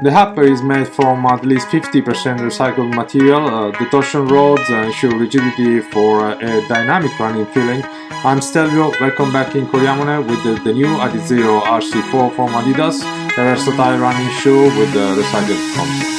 The upper is made from at least 50% recycled material. Uh, the torsion rods ensure rigidity for uh, a dynamic running feeling. I'm Stelvio, welcome back in Coriamone with the, the new Adizero RC4 from Adidas, a versatile running shoe with the recycled content.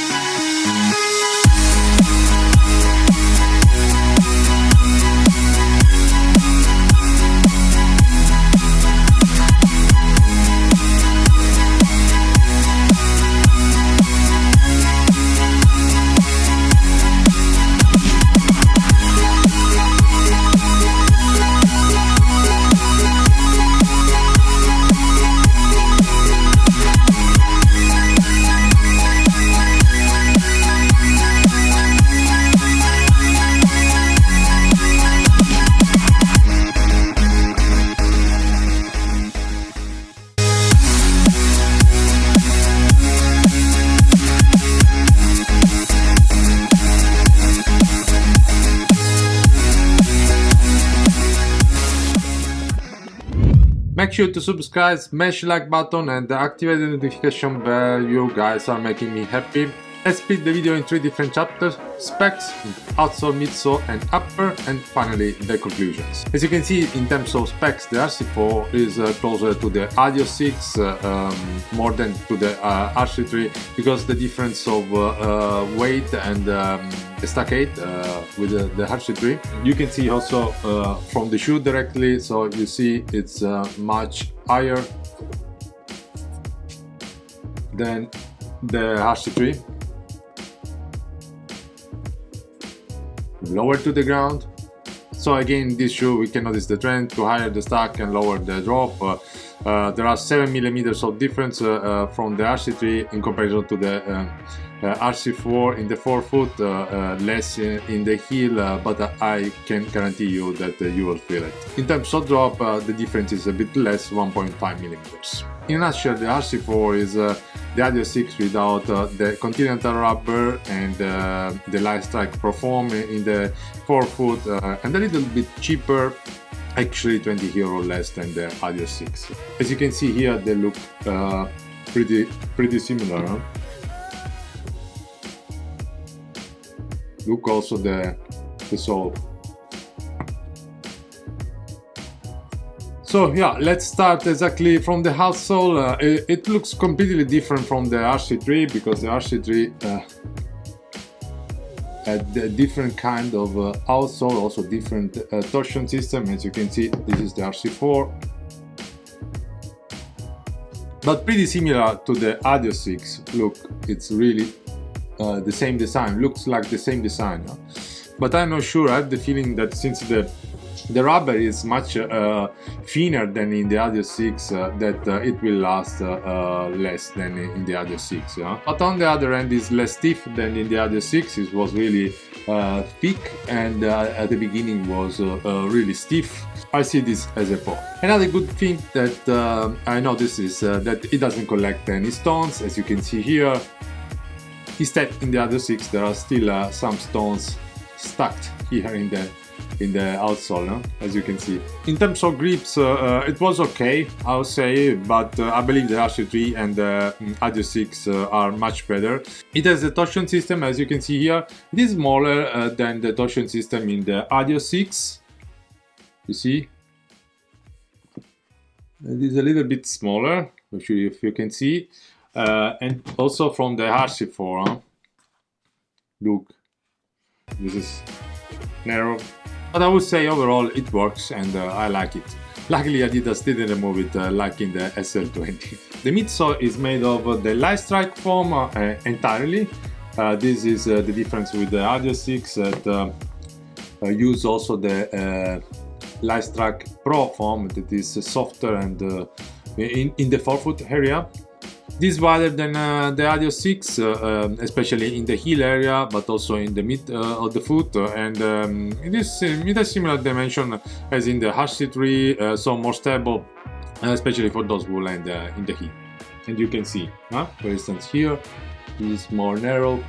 Make sure to subscribe, smash like button and activate the notification bell, you guys are making me happy. Let's split the video in three different chapters, specs, outsole, midsole and upper and finally the conclusions. As you can see in terms of specs the RC4 is uh, closer to the Adios 6 uh, um, more than to the uh, RC3 because the difference of uh, uh, weight and um, stack height uh, with the, the RC3. You can see also from the shoe directly so you see it's much higher than the RC3 lower to the ground. So again, this shoe we can notice the trend to higher the stack and lower the drop. Uh, there are 7 millimeters of difference uh, uh from the RC3 in comparison to the uh, uh, RC4 in the forefoot, less in, in, the heel, but I can guarantee you that you will feel it. In terms of drop, the difference is a bit less, 1.5 millimeters. In a nutshell, the RC4 is the Adios 6 without the continental rubber and the light strike pro foam in the forefoot and a little bit cheaper actually 20 euro less than the Adios 6 as you can see here they look uh, pretty pretty similar huh? look also the the sole So yeah, let's start exactly from the outsole. Uh, it, it, looks completely different from the RC3 because the RC3 uh, different kind of uh, outsole, also different uh, torsion system. As you can see, this is the RC4. But pretty similar to the Adios 6. Look, it's really uh, the same design, looks like the same design. But I'm not sure, I have the feeling that since the the rubber is much uh, thinner than in the Adios 6 uh, that uh, it will last uh, uh, less than in the Adios 6 yeah? but on the other end is less stiff than in the Adios 6 it was really uh, thick and at the beginning was really stiff I see this as a pro. Another good thing that I notice is that it doesn't collect any stones as you can see here instead in the Adios 6 there are still some stones stuck here in the in the outsole, no? as you can see. In terms of grips, uh, uh, it was okay, I would say, but uh, I believe the RC3 and the um, Adios 6 uh, are much better. It has a torsion system, as you can see here. It is smaller uh, than the torsion system in the Adios 6. You see? It is a little bit smaller, if you, if you can see. Uh, and also from the RC4, huh? look, this is narrow but I would say overall it works and uh, I like it. Luckily Adidas didn't remove it uh, like in the SL20. The midsole is made of uh, the light strike foam uh, entirely. Uh, this is uh, the difference with the Adios 6 that use also the light strike pro foam that is softer and in, in the forefoot area this wider than uh, the Adios 6, uh, um, especially in the heel area, but also in the mid uh, of the foot, and um, it is it has similar dimension as in the RC3, uh, so more stable, uh, especially for those who land uh, in the heel. And you can see, huh? for instance, here is more narrow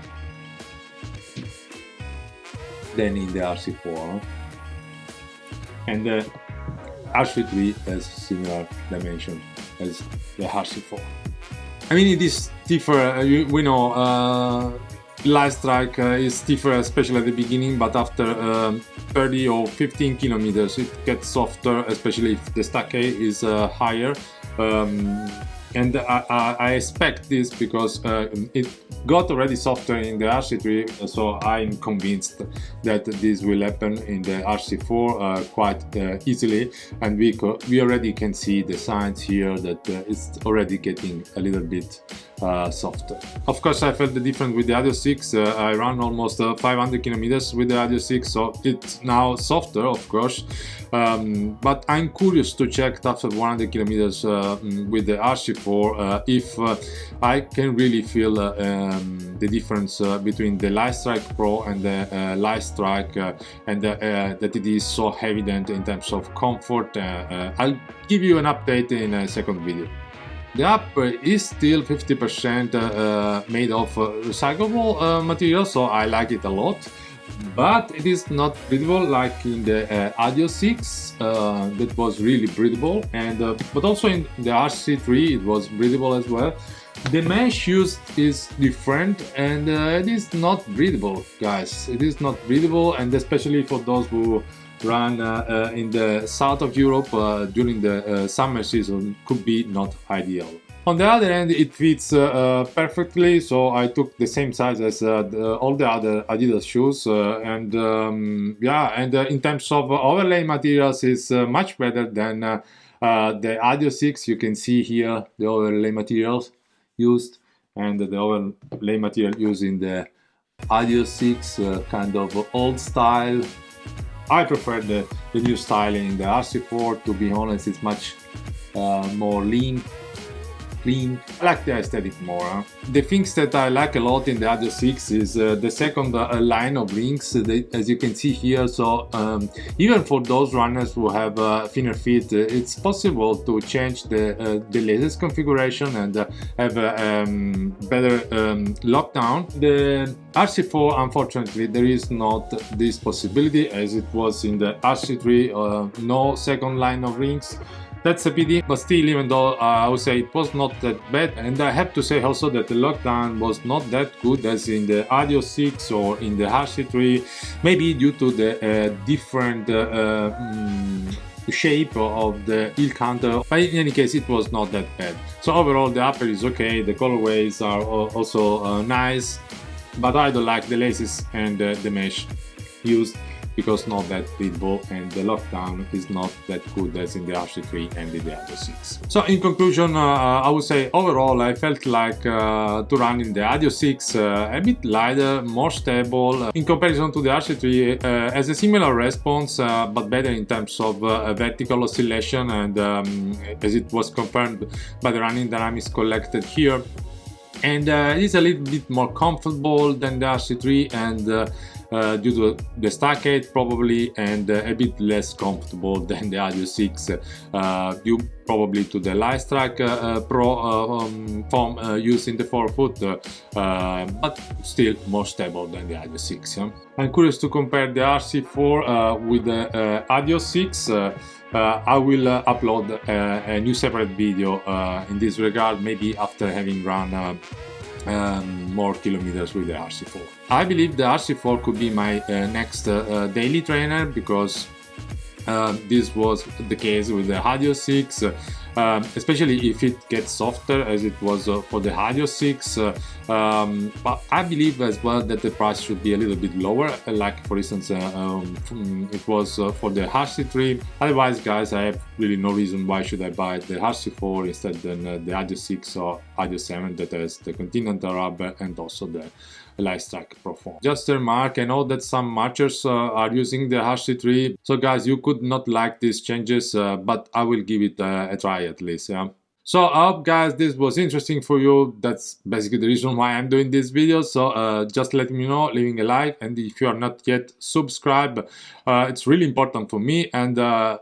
than in the RC4, and the RC3 has similar dimension as the RC4. I mean, it is stiffer, uh, we know uh, light strike uh, is stiffer, especially at the beginning, but after um, 30 or 15 kilometers, it gets softer, especially if the stack height is uh, higher. Um, and I, I, expect this because uh, it got already softer in the RC3 so I'm convinced that this will happen in the RC4 uh, quite uh, easily. And we, we already can see the signs here that uh, it's already getting a little bit uh, softer. Of course I felt the difference with the Adios 6, uh, I ran almost 500 kilometers with the Adios 6 so it's now softer of course um, but I'm curious to check after 100 kilometers with the RC4 if I can really feel um, the difference uh, between the Light Strike Pro and the uh, Light Strike uh, and uh, that it is so evident in terms of comfort. Uh, I'll give you an update in a second video. The app is still 50% made of recyclable material, so I like it a lot. But it is not breathable like in the uh, Adios 6 uh, that was really breathable. And uh, but also in the RC3 it was breathable as well. The mesh used is different and uh, it is not breathable guys. It is not breathable and especially for those who run uh, uh, in the south of Europe uh, during the uh, summer season could be not ideal on the other hand it fits perfectly so I took the same size as the, all the other Adidas shoes and um, yeah and in terms of overlay materials is much better than the Adios 6 you can see here the overlay materials used and the overlay material used in the Adios 6 uh, kind of old style. I prefer the, the new styling. In the RC4 to be honest it's much uh, more lean clean. I like the aesthetic more. The things that I like a lot in the Adios 6 is uh, the second uh, line of rings, uh, they, as you can see here. So um, even for those runners who have uh, thinner feet, uh, it's possible to change the, uh, the latest configuration and have a um, better um, lockdown. The RC4, unfortunately, there is not this possibility as it was in the RC3, no second line of rings. That's a pity, but still, even though uh, I would say it was not that bad, and I have to say also that the lockdown was not that good as in the Adios 6 or in the RC3, maybe due to the uh, different uh, mm, shape of the heel counter, but in any case it was not that bad. So overall the upper is okay, the colorways are also uh, nice, but I don't like the laces and the mesh used because not that breathable and the lockdown is not that good as in the RC3 and in the Adios 6. So in conclusion, uh, I would say overall I felt like uh, to run in the Adios 6 uh, a bit lighter, more stable in comparison to the RC3 uh, has a similar response uh, but better in terms of uh, vertical oscillation and um, as it was confirmed by the running dynamics collected here and uh, it is a little bit more comfortable than the RC3 and uh, uh, due to the stack height probably and uh, a bit less comfortable than the Adios 6 uh, due probably to the Strike uh, Pro um, foam used in the forefoot but still more stable than the Adios 6. Yeah? I'm curious to compare the RC4 with the Adios 6 uh, I will uh, upload uh, a new separate video in this regard, maybe after having run um, more kilometers with the RC4. I believe the RC4 could be my next daily trainer because uh, this was the case with the Adios 6 um, especially if it gets softer as it was uh, for the Adios 6 uh, um, but I believe as well that the price should be a little bit lower uh, like for instance uh, um, it was uh, for the RC3 otherwise guys I have really no reason why should I buy the RC4 instead than the Adios 6 or Adios 7 that has the Continental rubber and also the Light Strike Pro foam. Just a remark, I know that some marchers uh, are using the RC3, so guys, you could not like these changes, uh, but I will give it uh, a try at least, yeah. So I hope guys this was interesting for you, that's basically the reason why I'm doing this video, so uh, just let me know, leaving a like, and if you are not yet subscribed, uh, it's really important for me, and uh,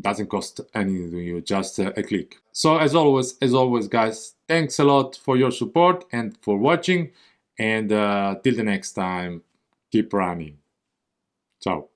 doesn't cost anything to you, just a click. So as always, as always guys, thanks a lot for your support and for watching. And uh, till the next time, keep running. Ciao.